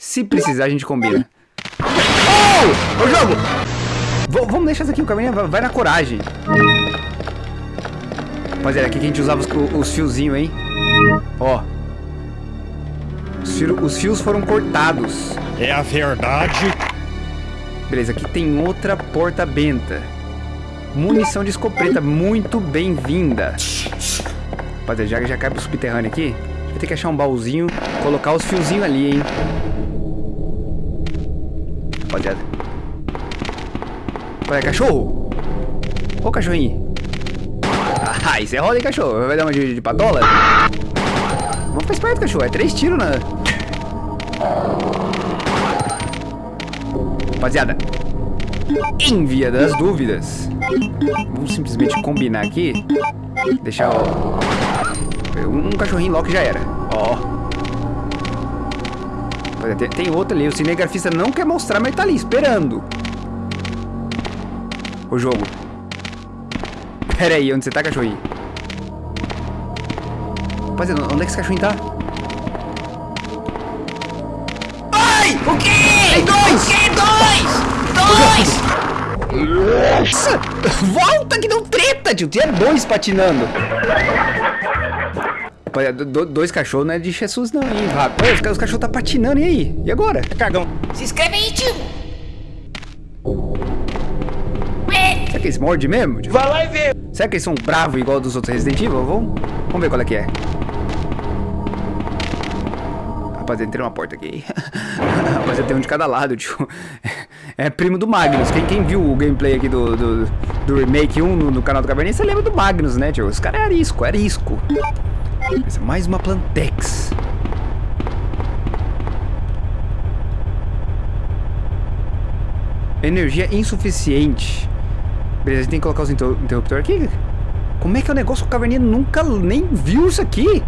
Se precisar, a gente combina. Oh! Ô, jogo! V vamos deixar isso aqui, o caminho vai, vai na coragem. Rapaziada, aqui que a gente usava os, os fiozinhos, hein? Ó. Os, fio, os fios foram cortados. É a verdade. Beleza, aqui tem outra porta benta. Munição de escopeta, muito bem-vinda. Rapaziada, já, já cai pro subterrâneo aqui. Vai ter que achar um baúzinho, colocar os fiozinhos ali, hein? Rapaziada. Olha, cachorro! Ô, cachorrinho! Ah, isso é roda, hein, cachorro? Vai dar uma de, de patola? Vamos ficar esperto, cachorro. É três tiros, né? Rapaziada. Em via das dúvidas. Vamos simplesmente combinar aqui. Deixar o... Um cachorrinho logo já era. Ó. Tem, tem outro ali. O cinegrafista não quer mostrar, mas tá ali, esperando. O jogo. Pera aí, onde você tá, cachorrinho? Rapaziada, onde é que esse cachorrinho tá? Ai! O quê? Tem dois! O quê? Dois! Dois! Nossa! Volta que não treta, tio! Tinha dois patinando. Rapaziada, do, dois cachorros não é de Jesus não, hein, Vaco? Os, os cachorros tá patinando, e aí? E agora? Cagão. Se inscreve aí, tio! Será que eles mordem mesmo? Tio? Vai lá e vê. Será que eles são bravos igual dos outros Resident Evil? Vamos, vamos ver qual é que é. Rapaziada, entrei numa porta aqui. Rapaziada, tem um de cada lado, tio. É primo do Magnus. Quem, quem viu o gameplay aqui do, do, do Remake 1 no, no canal do Caverninha, você lembra do Magnus, né, tio? Os caras é arisco, é arisco. Mais uma Plantex. Energia insuficiente. Beleza, a gente tem que colocar os inter interruptores aqui. Como é que é o negócio? O Caverninha nunca nem viu isso aqui.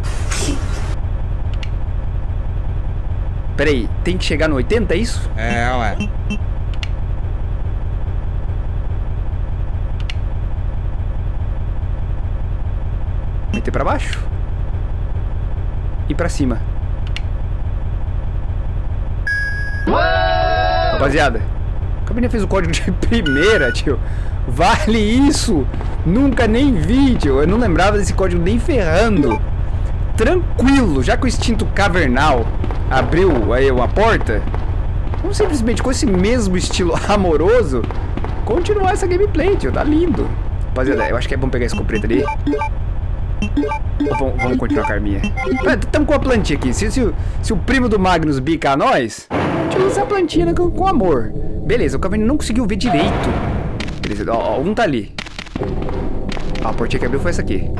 Pera aí, tem que chegar no 80, é isso? É, ué. Meter pra baixo. E pra cima. Rapaziada, a Caverninha fez o código de primeira, tio. Vale isso! Nunca nem vi, tio. Eu não lembrava desse código nem ferrando. Tranquilo, já que o instinto cavernal abriu aí uma porta, vamos simplesmente com esse mesmo estilo amoroso continuar essa gameplay, tio. Tá lindo. Rapaziada, eu acho que é bom pegar esse escopeta ali. Vamos, continuar com a. Estamos com a plantinha aqui. Se, se, se, o primo do Magnus bica a nós, a gente usa essa plantinha com, com amor. Beleza, o Caverninha não conseguiu ver direito. Beleza, ó, ó, um tá ali. A portinha que abriu foi essa aqui.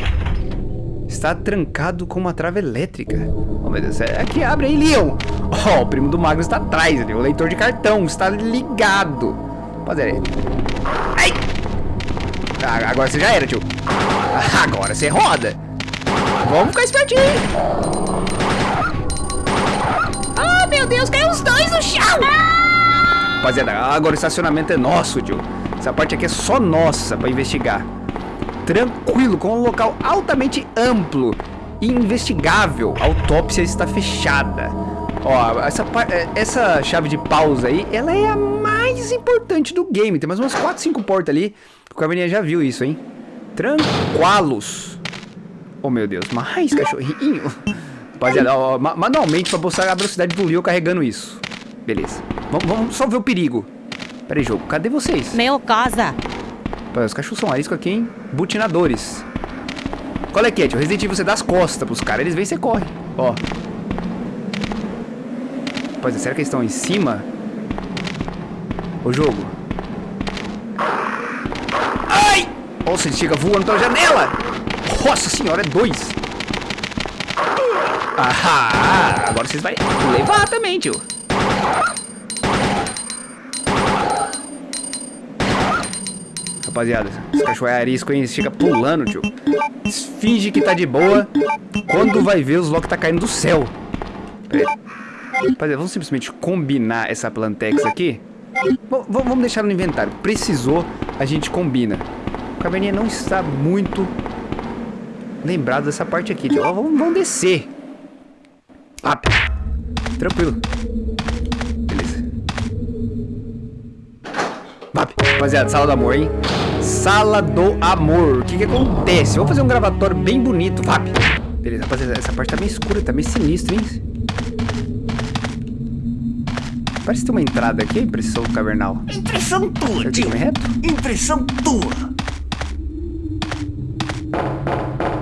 Está trancado com uma trava elétrica. Oh, meu Deus, é aqui, abre aí, Leon. Ó, oh, o primo do Magnus está atrás ali. O leitor de cartão está ligado. Rapaziada. Ai! Ah, agora você já era, tio. Agora você roda. Vamos ficar espertinho. Oh, meu Deus, caiu os dois no chão. Rapaziada, agora o estacionamento é nosso, tio. Essa parte aqui é só nossa pra investigar. Tranquilo, com um local altamente amplo e investigável. A autópsia está fechada. Ó, essa, essa chave de pausa aí, ela é a mais importante do game. Tem mais umas 4, 5 portas ali. O Caverninha já viu isso, hein? Tranquilos. Oh, meu Deus. Mais cachorrinho. Rapaziada, ó, manualmente pra mostrar a velocidade do Leo carregando isso. Beleza. Vamos, vamos só ver o perigo. Pera aí, jogo. Cadê vocês? Meu casa. Os cachorros são arisco aqui, hein? Butinadores. Qual é que é, tio? Resident Evil você dá as costas pros caras. Eles vêm e você corre. Ó. Rapaziada, será que eles estão em cima? O jogo. Ai! Nossa, ele chega voando pela janela! Nossa senhora, é dois! Ah, agora vocês vão levar também, tio. Rapaziada, esse cachorro é arisco, hein? Fica pulando, tio. Finge que tá de boa. Quando vai ver, os Loki tá caindo do céu. Rapaziada, vamos simplesmente combinar essa Plantex aqui. Bom, vamos deixar no inventário. Precisou, a gente combina. O caverninha não está muito lembrado dessa parte aqui. Então, vamos, vamos descer. Up. Tranquilo. Beleza. Up. Rapaziada, sala do amor, hein? Sala do amor. O que que acontece? Vou fazer um gravatório bem bonito. Vap. Beleza, rapaziada, essa parte tá meio escura, tá meio sinistra, hein? Parece ter uma entrada aqui solo cavernal. Impressão tua, Será que tio. reto? Impressão tua.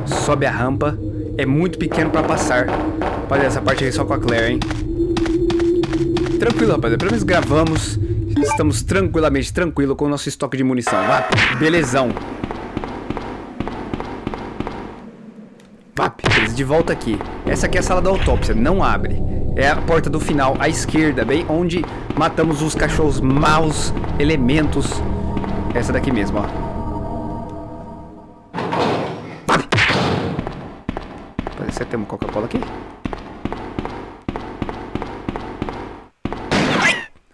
Sobe a rampa. É muito pequeno pra passar. Rapaziada, essa parte aqui é só com a Claire, hein? Tranquilo, rapaziada. Pelo menos gravamos. Estamos tranquilamente tranquilo com o nosso estoque de munição. Vap, belezão. Vap, beleza, de volta aqui. Essa aqui é a sala da autópsia, não abre. É a porta do final, à esquerda, bem onde matamos os cachorros maus elementos. Essa daqui mesmo, ó. Que tem uma Coca-Cola aqui.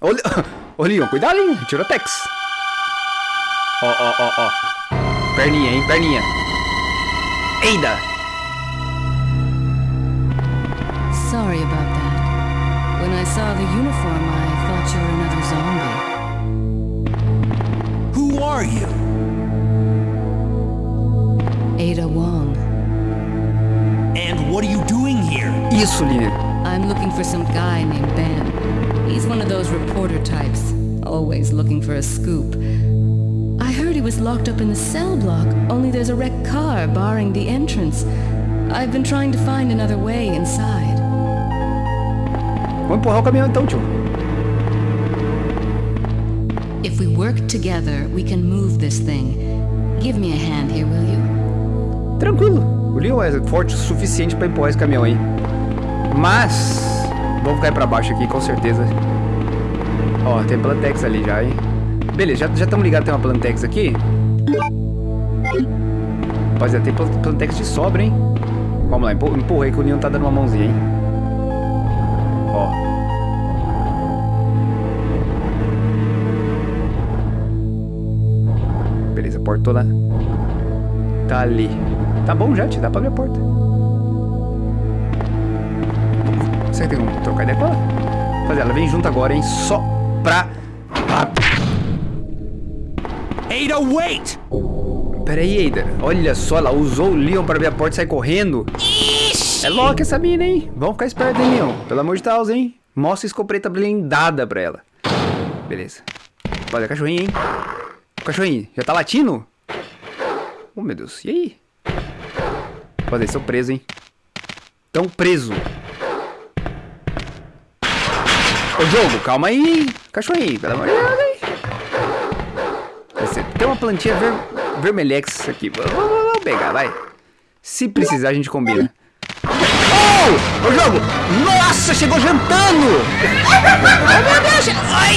Le- Ô, Leon, cuidado, hein? Tirotex. Ó, ó, ó, ó. Perninha, hein? Perninha. Eida! Sorry about that. When I saw the uniform, I thought you were another zombie. Who are you? Ada Wong. And what are you doing here? Isso, Lina. I'm looking for some guy named Ben. He's one of those reporter types, always looking for a scoop. I heard he was locked up in the cell block, only there's a wrecked car barring the entrance. I've been trying to find another way inside. Vamos empurrar o caminhão então, tio. If we work together, we can move this thing. Give me a hand here, will you? Tranquilo. O Leon é forte o suficiente pra empurrar esse caminhão aí. Mas... Vamos cair pra baixo aqui, com certeza. Ó, tem Plantex ali já, hein? Beleza, já estamos ligados, tem uma Plantex aqui. Rapaziada, tem Plant- Plantex de sobra, hein? Vamos lá, empu- empurra aí que o Leon tá dando uma mãozinha, hein? Ó. Beleza, porta toda tá ali. Tá bom já, te dá pra abrir a porta. Que tem como trocar ideia com ela? Rapaziada, ela vem junto agora, hein? Só pra... Ada, wait! Pera aí, Ada. Olha só, ela usou o Leon pra abrir a porta e sair correndo. É louca essa mina, hein? Vamos ficar esperto, hein, Leon? Pelo amor de Deus, hein? Mostra a escopeta blindada pra ela. Beleza. Olha, cachorrinho, hein? Cachorrinho, já tá latindo? Oh, meu Deus. E aí? Rapaziada, eles estão presos, hein? Tão preso. Ô, jogo, calma aí. Cachorrinho, pelo amor de Deus, hein? Tem uma plantinha ver, vermelhex aqui. Vamos pegar, vai. Se precisar, a gente combina. Oh! Ô, jogo! Nossa, chegou jantando! Meu Deus! Ai!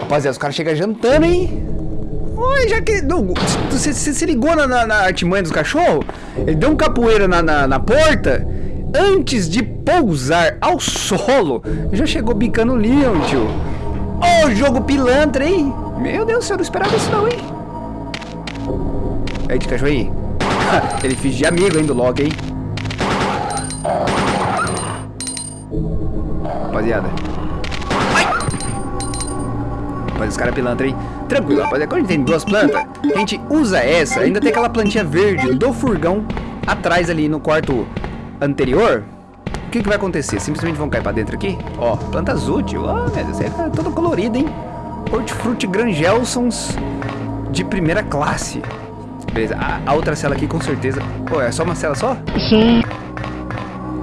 Rapaziada, os caras chegam jantando, hein? Oi, já que. Você se ligou na, na, na artimanha dos cachorros? Ele deu um capoeira na, na, na porta. Antes de pousar ao solo, já chegou bicando o Leon, tio. Ô, jogo pilantra, hein? Meu Deus do céu, eu não esperava isso não, hein? Aí, de cachorrinho. Ele finge amigo, hein, do Loki, hein? Rapaziada. Rapaz, os caras pilantra, hein? Tranquilo, rapaziada. Quando a gente tem duas plantas, a gente usa essa. Ainda tem aquela plantinha verde do furgão atrás ali no quarto anterior. O que, que vai acontecer? Simplesmente vão cair pra dentro aqui. Ó, planta azul, tio. Ó, meu Deus, é todo colorido, hein? Hortifruti Grangelsons de primeira classe. Beleza, a, a outra cela aqui com certeza. Pô, é só uma cela só? Sim.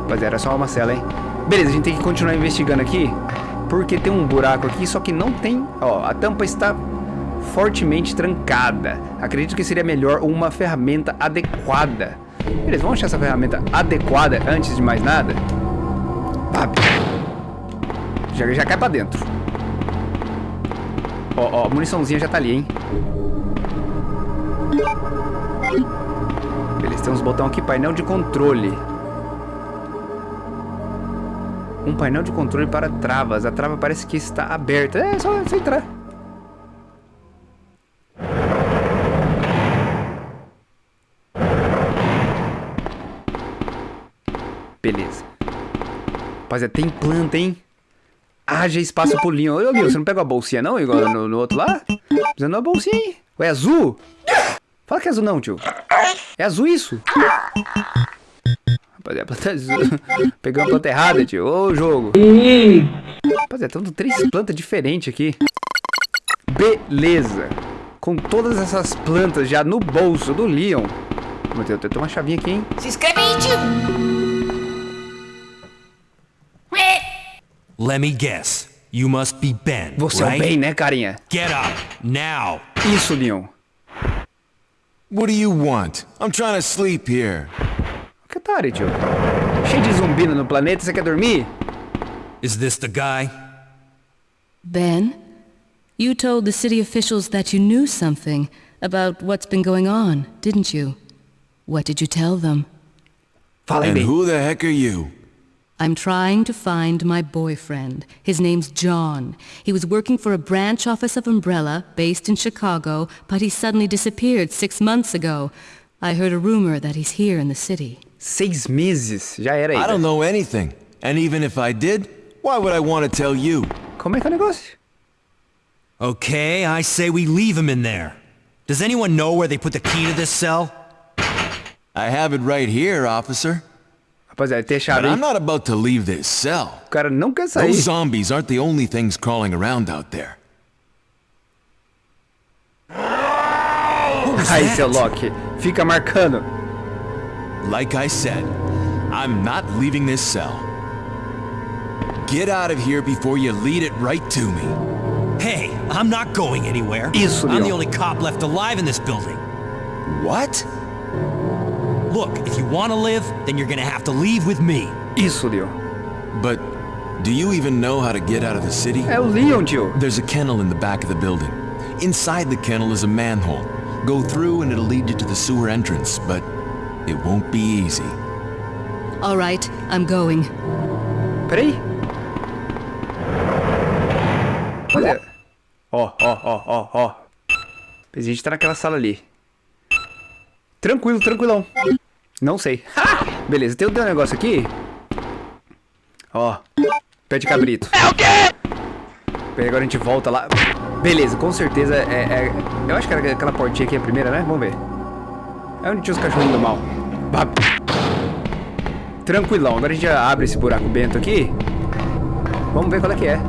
Rapaziada, era só uma cela, hein? Beleza, a gente tem que continuar investigando aqui. Porque tem um buraco aqui, só que não tem... Ó, a tampa está fortemente trancada. Acredito que seria melhor uma ferramenta adequada. Beleza, vamos achar essa ferramenta adequada antes de mais nada. Pap. Já, já cai pra dentro. Ó, ó, a muniçãozinha já tá ali, hein? Beleza, tem uns botões aqui, painel de controle. Um painel de controle para travas. A trava parece que está aberta. É só, só entrar. Beleza. Rapaziada, tem planta, hein? haja espaço Leon. Ô, Leon, você não pegou a bolsinha não, igual no, no outro lá? Precisando uma bolsinha aí. Ué, azul? Fala que é azul não, tio. É azul isso. Rapaziada, a planta é azul. Pegou a planta errada, tio. Ô, jogo. Rapaziada, estão três plantas diferentes aqui. Beleza. Com todas essas plantas já no bolso do Leon. Meu Deus, tem uma chavinha aqui, hein? Se inscreve aí, tio. Let me guess. You must be Ben, Você é o right? bem, né, carinha? Get up, now. Isso, Leon. What do you want? I'm trying to sleep here. Que otário, tio. Cheio de zumbi no planeta, você quer dormir? Is this the guy? Ben, you told the city officials that you knew something about what's been going on, didn't you? What did you tell them? Fala aí, And who the heck are you? I'm trying to find my boyfriend. His name's John. He was working for a branch office of Umbrella based in Chicago, but he suddenly disappeared six months ago. I heard a rumor that he's here in the city. Seis meses. Já era aí. I don't know anything. And even if I did, why would I want to tell you? Como é que é o negócio? Okay, I say we leave him in there. Does anyone know where they put the key to this cell? I have it right here, officer. Rapaziada, tem a chave But. I'm not about to leave this cell. O cara não quer sair. Those zombies aren't the only things crawling around out there. Aí, seu Loki. Fica marcando. Like I said, I'm not leaving this cell. Get out of here before you lead it right to me. Hey, I'm not going anywhere. Isso, I'm the only cop left alive in this building. What? Look, if you want to live, then you're gonna have to leave with me. Isso, Leon. But do you even know how to get out of the city? É o Leon, tio. There's a kennel in the back of the building. Inside the kennel is a manhole. Go through and it'll lead you to the sewer entrance, but it won't be easy. All right, I'm going. Peraí. Olha. Ó, ó, ó, ó, ó. A gente tá naquela sala ali. Tranquilo, tranquilão. Não sei. Ha! Beleza, tem um negócio aqui. Ó. Pé de cabrito. É o quê? Peraí, agora a gente volta lá. Beleza, com certeza é, é- Eu acho que era aquela portinha aqui a primeira, né? Vamos ver. É onde tinha os cachorrinhos do mal. Tranquilão, agora a gente já abre esse buraco bento aqui. Vamos ver qual é que é.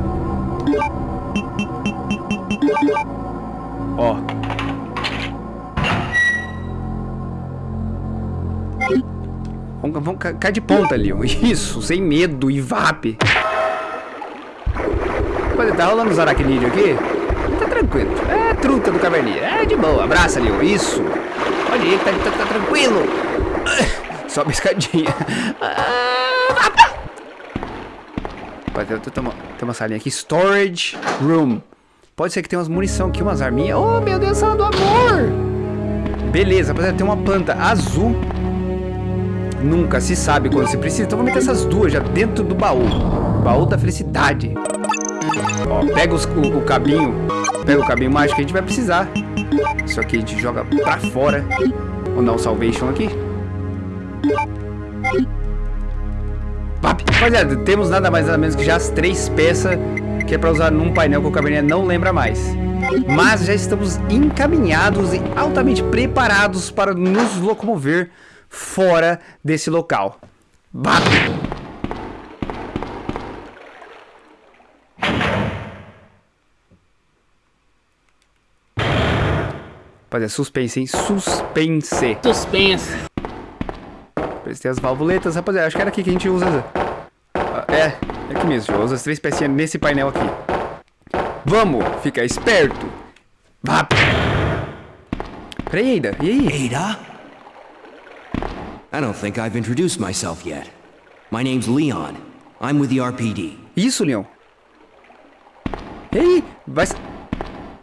Ó. Vamos, vamos ca- cair de ponta ali, ó. Isso, sem medo e vape. Olha, tá rolando os aracnídeos aqui? Tá tranquilo. É truta do caverninha. É de boa. Abraça ó. Isso. Olha aí, tá, tá, tá tranquilo. Sobe a escadinha. Ah, Rapaz, tem, tem, uma, tem uma salinha aqui. Storage Room. Pode ser que tenha umas munição aqui, umas arminhas. Oh, meu Deus, sala do amor. Beleza, rapaziada, tem uma planta azul. Nunca se sabe quando se precisa. Então vamos meter essas duas já dentro do baú. Baú da felicidade. Ó, pega os- o, o cabinho. Pega o cabinho mágico que a gente vai precisar. Isso aqui a gente joga pra fora. Vamos dar um salvation aqui. Rapaziada, temos nada mais nada menos que já as três peças que é pra usar num painel que o Caverninha não lembra mais. Mas já estamos encaminhados e altamente preparados para nos locomover fora desse local. Vap. Rapaziada, suspense, hein? Suspense. Suspense. Tem as valvuletas, rapaziada. Acho que era aqui que a gente usa. Ah, É, é aqui mesmo. Usa as três pecinhas nesse painel aqui. Vamos, fica esperto. Vá. Peraí, Ada. E aí? Ada? I don't think I've introduced myself yet. My name's Leon. I'm with the RPD. Isso, Leon. E aí? Vai. s-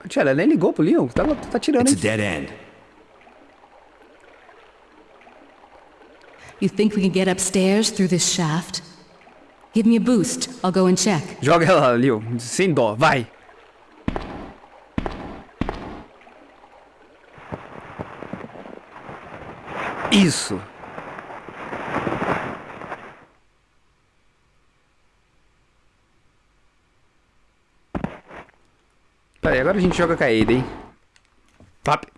Tia, ela nem ligou pro Leon. Tá, tá tirando, It's a dead end. You think we can get upstairs through this shaft? Give me a boost. I'll go and check. Joga ela lá, Leon. Sem dó. Vai. Isso. Tá, agora a gente joga com a Ada, hein? Pap.